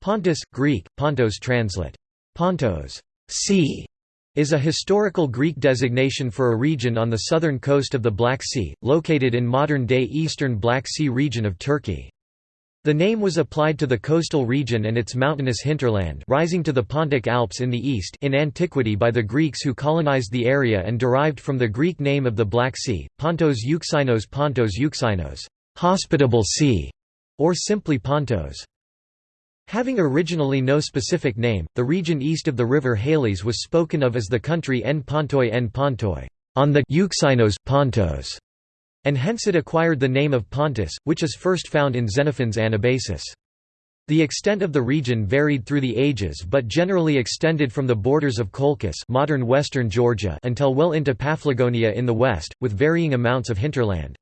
Pontus, Greek, Pontos translate. Pontos, sea, is a historical Greek designation for a region on the southern coast of the Black Sea, located in modern-day eastern Black Sea region of Turkey. The name was applied to the coastal region and its mountainous hinterland rising to the Pontic Alps in the east in antiquity by the Greeks who colonized the area and derived from the Greek name of the Black Sea, Pontos Euxinos Pontos Euxinos, hospitable sea, or simply Pontos. Having originally no specific name, the region east of the river Halys was spoken of as the country En Pontoi En Pontoi, on the Euxinos Pontos, and hence it acquired the name of Pontus, which is first found in Xenophon's Anabasis. The extent of the region varied through the ages but generally extended from the borders of Colchis modern western Georgia until well into Paphlagonia in the west, with varying amounts of hinterland.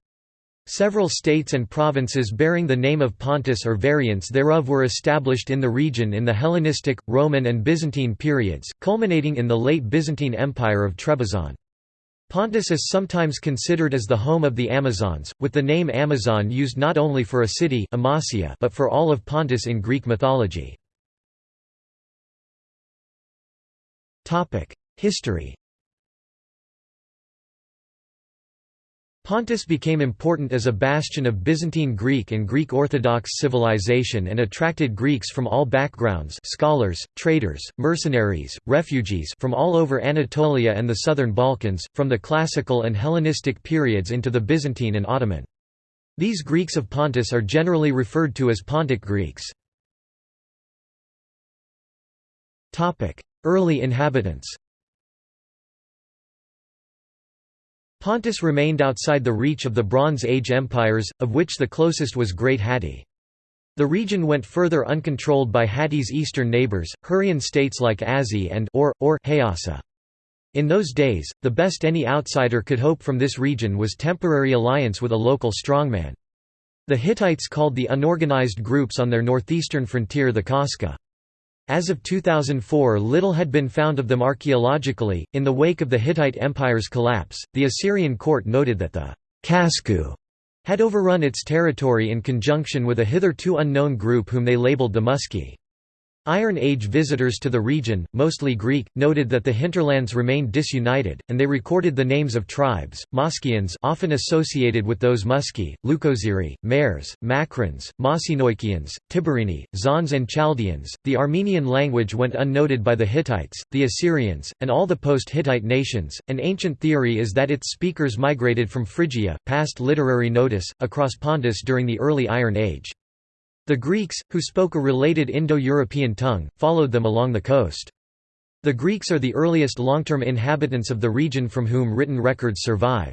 Several states and provinces bearing the name of Pontus or variants thereof were established in the region in the Hellenistic, Roman and Byzantine periods, culminating in the late Byzantine Empire of Trebizond. Pontus is sometimes considered as the home of the Amazons, with the name Amazon used not only for a city Amasia but for all of Pontus in Greek mythology. History Pontus became important as a bastion of Byzantine Greek and Greek Orthodox civilization and attracted Greeks from all backgrounds scholars, traders, mercenaries, refugees from all over Anatolia and the southern Balkans, from the classical and Hellenistic periods into the Byzantine and Ottoman. These Greeks of Pontus are generally referred to as Pontic Greeks. Early inhabitants Pontus remained outside the reach of the Bronze Age empires, of which the closest was Great Hatti. The region went further uncontrolled by Hatti's eastern neighbors, Hurrian states like Azi and or, or Hayasa. In those days, the best any outsider could hope from this region was temporary alliance with a local strongman. The Hittites called the unorganized groups on their northeastern frontier the Kaska. As of 2004 little had been found of them archaeologically. In the wake of the Hittite Empire's collapse, the Assyrian court noted that the Kasku had overrun its territory in conjunction with a hitherto unknown group whom they labeled the Muski. Iron Age visitors to the region, mostly Greek, noted that the hinterlands remained disunited, and they recorded the names of tribes, Moskians often associated with those Muski, Leukoziri, Mares, Makrans, Masinoikians, Tiberini, Zons and Chaldeans. The Armenian language went unnoted by the Hittites, the Assyrians, and all the post-Hittite nations. An ancient theory is that its speakers migrated from Phrygia, past literary notice, across Pontus during the early Iron Age. The Greeks, who spoke a related Indo-European tongue, followed them along the coast. The Greeks are the earliest long-term inhabitants of the region from whom written records survive.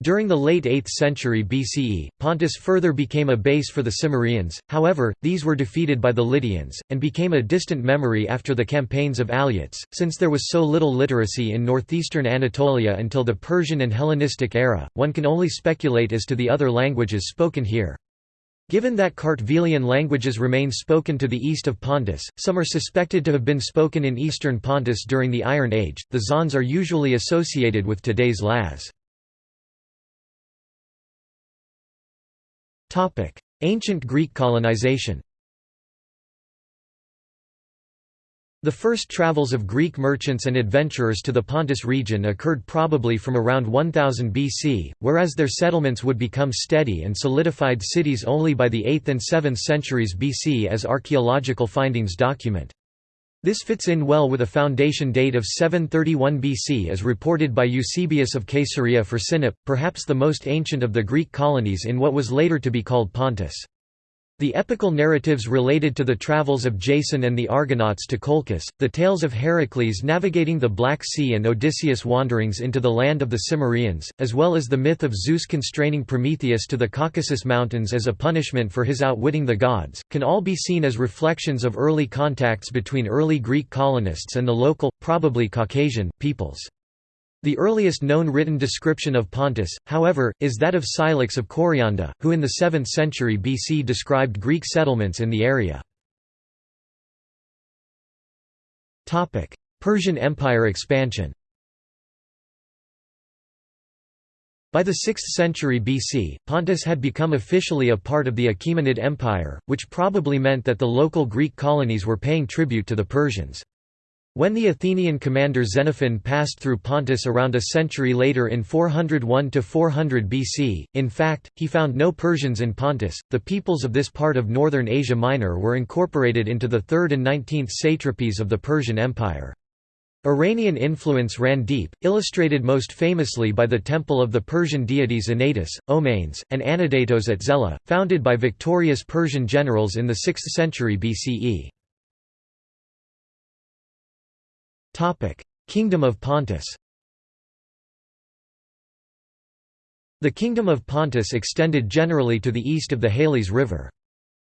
During the late 8th century BCE, Pontus further became a base for the Cimmerians, however, these were defeated by the Lydians, and became a distant memory after the campaigns of Alyattes. Since there was so little literacy in northeastern Anatolia until the Persian and Hellenistic era, one can only speculate as to the other languages spoken here. Given that Kartvelian languages remain spoken to the east of Pontus, some are suspected to have been spoken in eastern Pontus during the Iron Age. The Zons are usually associated with today's Laz. Ancient Greek colonization. The first travels of Greek merchants and adventurers to the Pontus region occurred probably from around 1000 BC, whereas their settlements would become steady and solidified cities only by the 8th and 7th centuries BC as archaeological findings document. This fits in well with a foundation date of 731 BC as reported by Eusebius of Caesarea for Sinop, perhaps the most ancient of the Greek colonies in what was later to be called Pontus. The epical narratives related to the travels of Jason and the Argonauts to Colchis, the tales of Heracles navigating the Black Sea and Odysseus' wanderings into the land of the Cimmerians, as well as the myth of Zeus constraining Prometheus to the Caucasus Mountains as a punishment for his outwitting the gods, can all be seen as reflections of early contacts between early Greek colonists and the local, probably Caucasian, peoples. The earliest known written description of Pontus, however, is that of Scylax of Caryanda, who in the 7th century BC described Greek settlements in the area. Persian Empire expansion. By the 6th century BC, Pontus had become officially a part of the Achaemenid Empire, which probably meant that the local Greek colonies were paying tribute to the Persians. When the Athenian commander Xenophon passed through Pontus around a century later in 401–400 BC, in fact, he found no Persians in Pontus. The peoples of this part of northern Asia Minor were incorporated into the 3rd and 19th satrapies of the Persian Empire. Iranian influence ran deep, illustrated most famously by the temple of the Persian deities Anatus, Omanes, and Anadatos at Zela, founded by victorious Persian generals in the 6th century BCE. Kingdom of Pontus The Kingdom of Pontus extended generally to the east of the Halys River.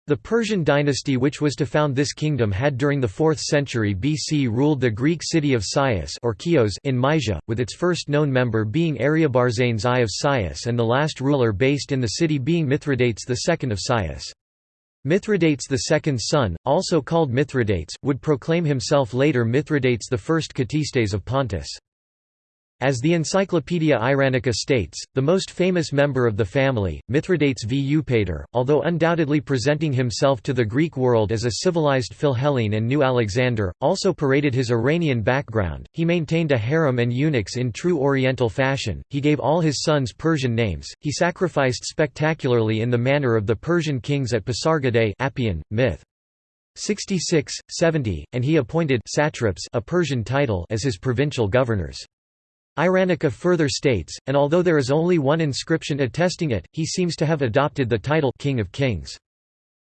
The Persian dynasty which was to found this kingdom had during the 4th century BC ruled the Greek city of Cius or Chios in Mysia, with its first known member being Ariobarzanes I of Cius and the last ruler based in the city being Mithridates II of Cius. Mithridates II's son, also called Mithridates, would proclaim himself later Mithridates I Ktistes of Pontus. As the Encyclopaedia Iranica states, the most famous member of the family, Mithridates v Eupator, although undoubtedly presenting himself to the Greek world as a civilized Philhellene and new Alexander, also paraded his Iranian background. He maintained a harem and eunuchs in true Oriental fashion, he gave all his sons Persian names, he sacrificed spectacularly in the manner of the Persian kings at Pasargadae Appian, myth. 66, 70, and he appointed satraps a Persian title as his provincial governors. Iranica further states, and although there is only one inscription attesting it, he seems to have adopted the title King of Kings.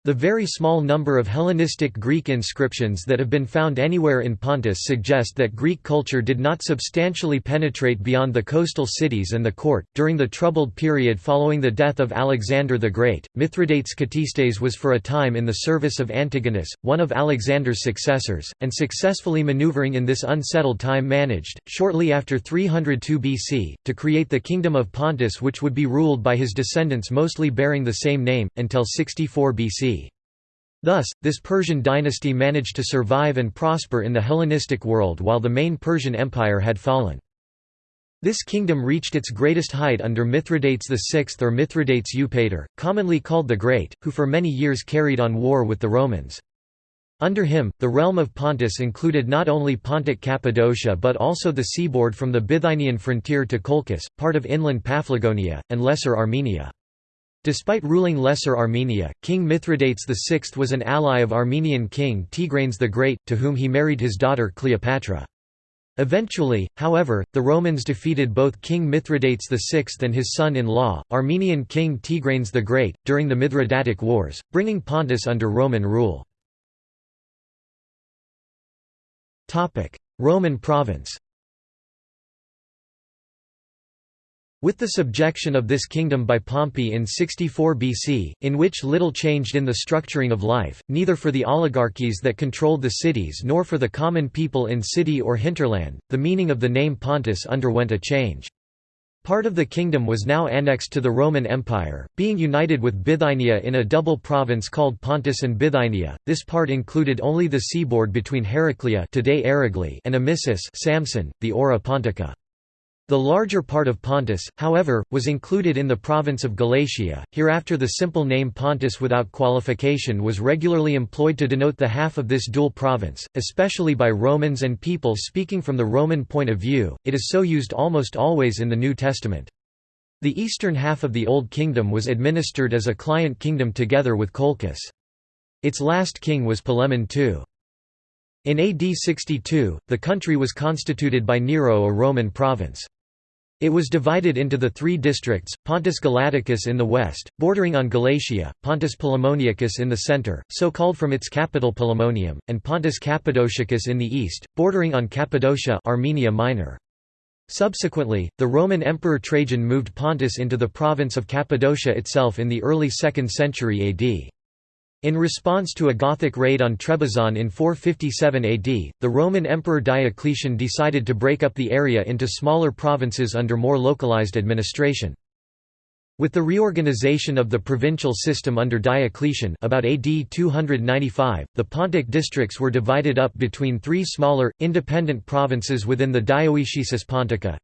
The very small number of Hellenistic Greek inscriptions that have been found anywhere in Pontus suggest that Greek culture did not substantially penetrate beyond the coastal cities and the court. During the troubled period following the death of Alexander the Great, Mithridates Ktistes was for a time in the service of Antigonus, one of Alexander's successors, and successfully maneuvering in this unsettled time managed, shortly after 302 BC, to create the Kingdom of Pontus which would be ruled by his descendants mostly bearing the same name, until 64 BC. Thus, this Persian dynasty managed to survive and prosper in the Hellenistic world while the main Persian Empire had fallen. This kingdom reached its greatest height under Mithridates VI or Mithridates Eupator, commonly called the Great, who for many years carried on war with the Romans. Under him, the realm of Pontus included not only Pontic Cappadocia but also the seaboard from the Bithynian frontier to Colchis, part of inland Paphlagonia, and Lesser Armenia. Despite ruling Lesser Armenia, King Mithridates VI was an ally of Armenian king Tigranes the Great, to whom he married his daughter Cleopatra. Eventually, however, the Romans defeated both King Mithridates VI and his son-in-law, Armenian king Tigranes the Great, during the Mithridatic Wars, bringing Pontus under Roman rule. Roman province With the subjection of this kingdom by Pompey in 64 BC, in which little changed in the structuring of life, neither for the oligarchies that controlled the cities nor for the common people in city or hinterland, the meaning of the name Pontus underwent a change. Part of the kingdom was now annexed to the Roman Empire, being united with Bithynia in a double province called Pontus and Bithynia. This part included only the seaboard between Heraclea today Aragli and Amisus Samsun, the Ora Pontica. The larger part of Pontus, however, was included in the province of Galatia. Hereafter, the simple name Pontus without qualification was regularly employed to denote the half of this dual province, especially by Romans and people speaking from the Roman point of view. It is so used almost always in the New Testament. The eastern half of the Old Kingdom was administered as a client kingdom together with Colchis. Its last king was Polemon II. In AD 62, the country was constituted by Nero a Roman province. It was divided into the three districts, Pontus Galaticus in the west, bordering on Galatia, Pontus Polemoniacus in the center, so called from its capital Polemonium, and Pontus Cappadociacus in the east, bordering on Cappadocia Armenia Minor. Subsequently, the Roman Emperor Trajan moved Pontus into the province of Cappadocia itself in the early 2nd century AD. In response to a Gothic raid on Trebizond in 457 AD, the Roman Emperor Diocletian decided to break up the area into smaller provinces under more localized administration. With the reorganization of the provincial system under Diocletian about AD 295, the Pontic districts were divided up between three smaller, independent provinces within the Dioecesis Pontica,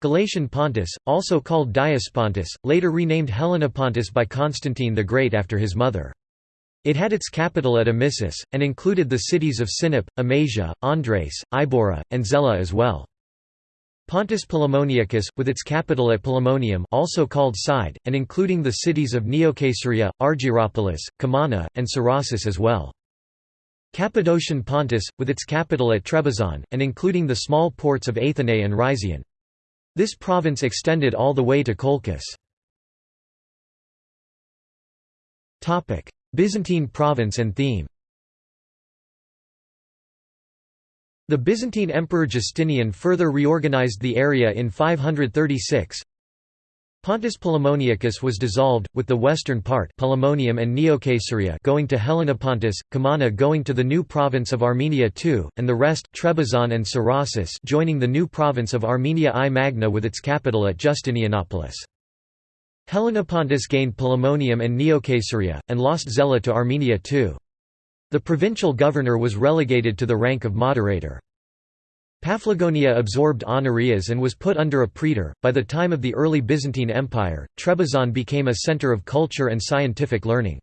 Galatian Pontus, also called Diospontus, later renamed Helenopontus by Constantine the Great after his mother. It had its capital at Amisus, and included the cities of Sinop, Amasia, Andres, Ibora, and Zela as well. Pontus Polemoniacus, with its capital at Polemonium also called Side, and including the cities of Neocaesarea, Argyropolis, Comana, and Cerasus as well. Cappadocian Pontus, with its capital at Trebizond, and including the small ports of Athene and Rhizion. This province extended all the way to Colchis. Byzantine province and theme The Byzantine Emperor Justinian further reorganized the area in 536. Pontus Polemoniacus was dissolved, with the western part and going to Helenopontus, Comana going to the new province of Armenia II, and the rest Trebizond and Cerasus joining the new province of Armenia I Magna with its capital at Justinianopolis. Helenopontus gained Polemonium and Neocaesarea, and lost Zela to Armenia too. The provincial governor was relegated to the rank of moderator. Paphlagonia absorbed Honorias and was put under a praetor. By the time of the early Byzantine Empire, Trebizond became a center of culture and scientific learning.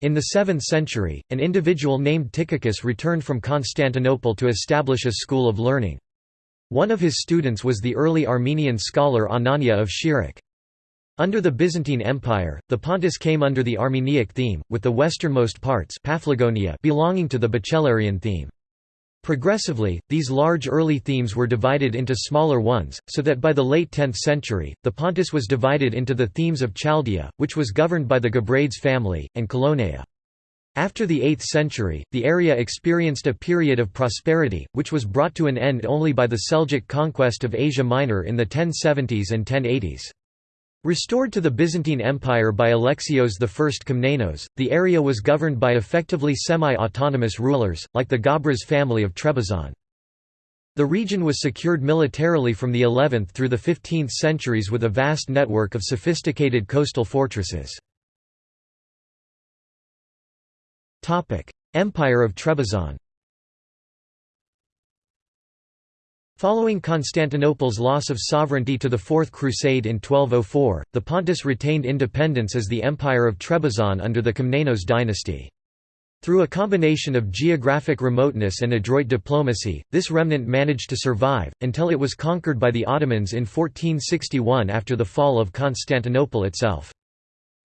In the 7th century, an individual named Tychicus returned from Constantinople to establish a school of learning. One of his students was the early Armenian scholar Anania of Shirak. Under the Byzantine Empire, the Pontus came under the Armeniac theme, with the westernmost parts Paphlagonia belonging to the Bucellarian theme. Progressively, these large early themes were divided into smaller ones, so that by the late 10th century, the Pontus was divided into the themes of Chaldea, which was governed by the Gabrades family, and Colonaea. After the 8th century, the area experienced a period of prosperity, which was brought to an end only by the Seljuk conquest of Asia Minor in the 1070s and 1080s. Restored to the Byzantine Empire by Alexios I Komnenos, the area was governed by effectively semi-autonomous rulers, like the Gabras family of Trebizond. The region was secured militarily from the 11th through the 15th centuries with a vast network of sophisticated coastal fortresses. Empire of Trebizond Following Constantinople's loss of sovereignty to the Fourth Crusade in 1204, the Pontus retained independence as the Empire of Trebizond under the Komnenos dynasty. Through a combination of geographic remoteness and adroit diplomacy, this remnant managed to survive, until it was conquered by the Ottomans in 1461 after the fall of Constantinople itself.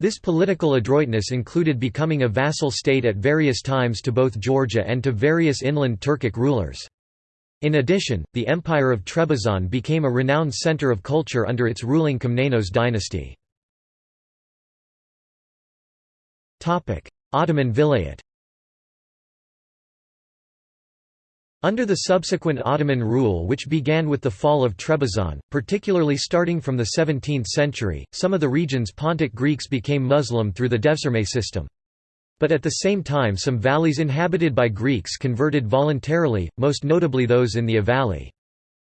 This political adroitness included becoming a vassal state at various times to both Georgia and to various inland Turkic rulers. In addition, the Empire of Trebizond became a renowned center of culture under its ruling Komnenos dynasty. Ottoman Vilayet Under the subsequent Ottoman rule which began with the fall of Trebizond, particularly starting from the 17th century, some of the region's Pontic Greeks became Muslim through the Devshirme system. But at the same time some valleys inhabited by Greeks converted voluntarily, most notably those in the Valley.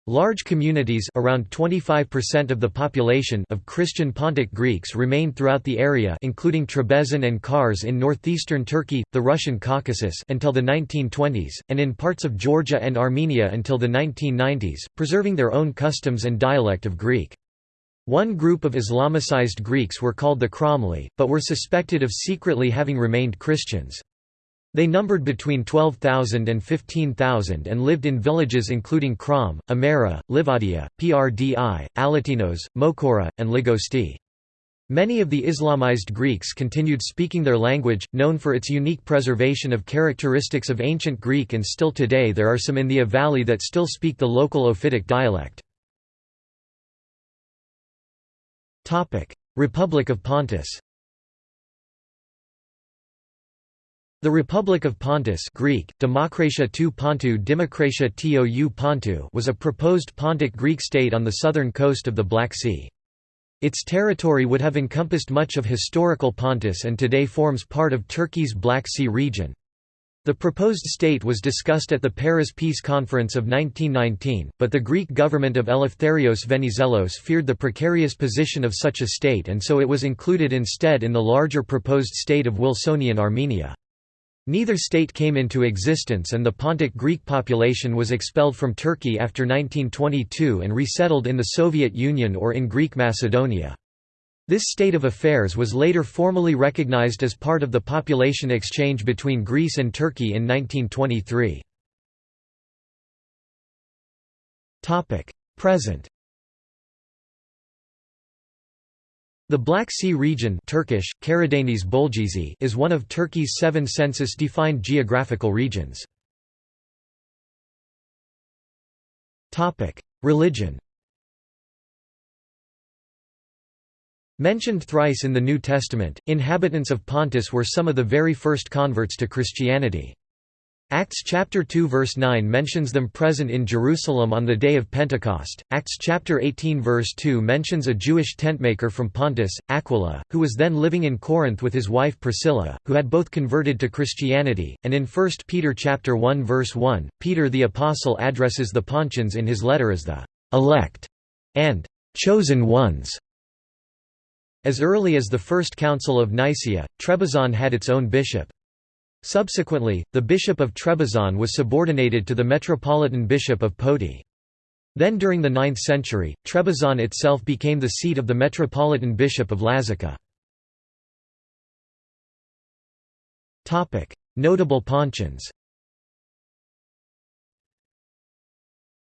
Large communities around 25% of the population of Christian Pontic Greeks remained throughout the area including Trebizond and Kars in northeastern Turkey, the Russian Caucasus until the 1920s, and in parts of Georgia and Armenia until the 1990s, preserving their own customs and dialect of Greek. One group of Islamicized Greeks were called the Kramli, but were suspected of secretly having remained Christians. They numbered between 12,000 and 15,000 and lived in villages including Kram, Amera, Livadia, Prdi, Alatinos, Mokora, and Ligosti. Many of the Islamized Greeks continued speaking their language, known for its unique preservation of characteristics of ancient Greek and still today there are some in the Valley that still speak the local Ophitic dialect. Republic of Pontus The Republic of Pontus Greek, Demokratia tou Pontou Dimokratia tou Pontou was a proposed Pontic Greek state on the southern coast of the Black Sea. Its territory would have encompassed much of historical Pontus and today forms part of Turkey's Black Sea region. The proposed state was discussed at the Paris Peace Conference of 1919, but the Greek government of Eleftherios Venizelos feared the precarious position of such a state and so it was included instead in the larger proposed state of Wilsonian Armenia. Neither state came into existence and the Pontic Greek population was expelled from Turkey after 1922 and resettled in the Soviet Union or in Greek Macedonia. This state of affairs was later formally recognized as part of the population exchange between Greece and Turkey in 1923. Present The Black Sea region Turkish, Karadeniz is one of Turkey's seven census-defined geographical regions. Religion Mentioned thrice in the New Testament, inhabitants of Pontus were some of the very first converts to Christianity. Acts chapter 2 verse 9 mentions them present in Jerusalem on the day of Pentecost. Acts chapter 18 verse 2 mentions a Jewish tentmaker from Pontus, Aquila, who was then living in Corinth with his wife Priscilla, who had both converted to Christianity. And in 1 Peter chapter 1 verse 1, Peter the apostle addresses the Pontians in his letter as the elect and chosen ones. As early as the First Council of Nicaea, Trebizond had its own bishop. Subsequently, the bishop of Trebizond was subordinated to the metropolitan bishop of Poti. Then during the 9th century, Trebizond itself became the seat of the metropolitan bishop of Lazica. Notable Pontians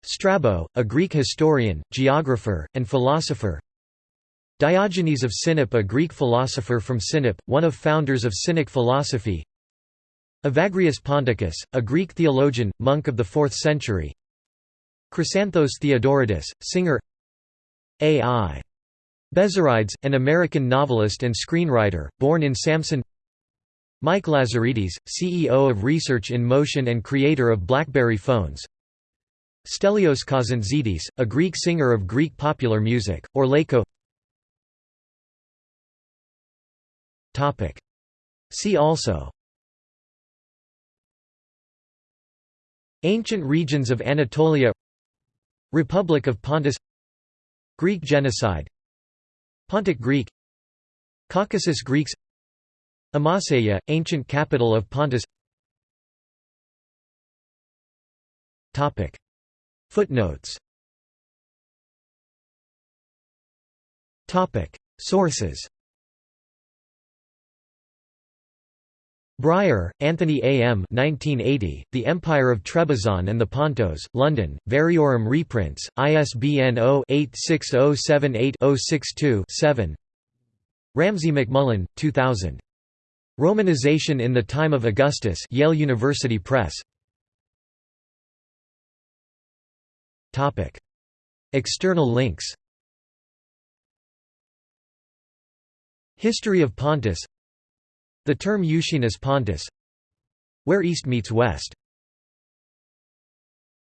Strabo, a Greek historian, geographer, and philosopher Diogenes of Sinope a Greek philosopher from Sinope, one of founders of Cynic philosophy. Evagrius Ponticus, a Greek theologian, monk of the 4th century. Chrysanthos Theodoridis, singer. A.I. Bezzerides, an American novelist and screenwriter, born in Samsun. Mike Lazaridis, CEO of Research in Motion and creator of BlackBerry phones. Stelios Kazantzidis, a Greek singer of Greek popular music, or Laiko See also. Ancient regions of Anatolia. Republic of Pontus. Greek genocide. Pontic Greek. Caucasus Greeks. Amaseia, ancient capital of Pontus. Footnotes. Sources Bryer, Anthony A. M. 1980, the Empire of Trebizond and the Pontos, London, Variorum reprints, ISBN 0-86078-062-7 Ramsay MacMullen, 2000. Romanization in the Time of Augustus Yale University Press External links History of Pontus the term Euxinus Pontus Where East meets West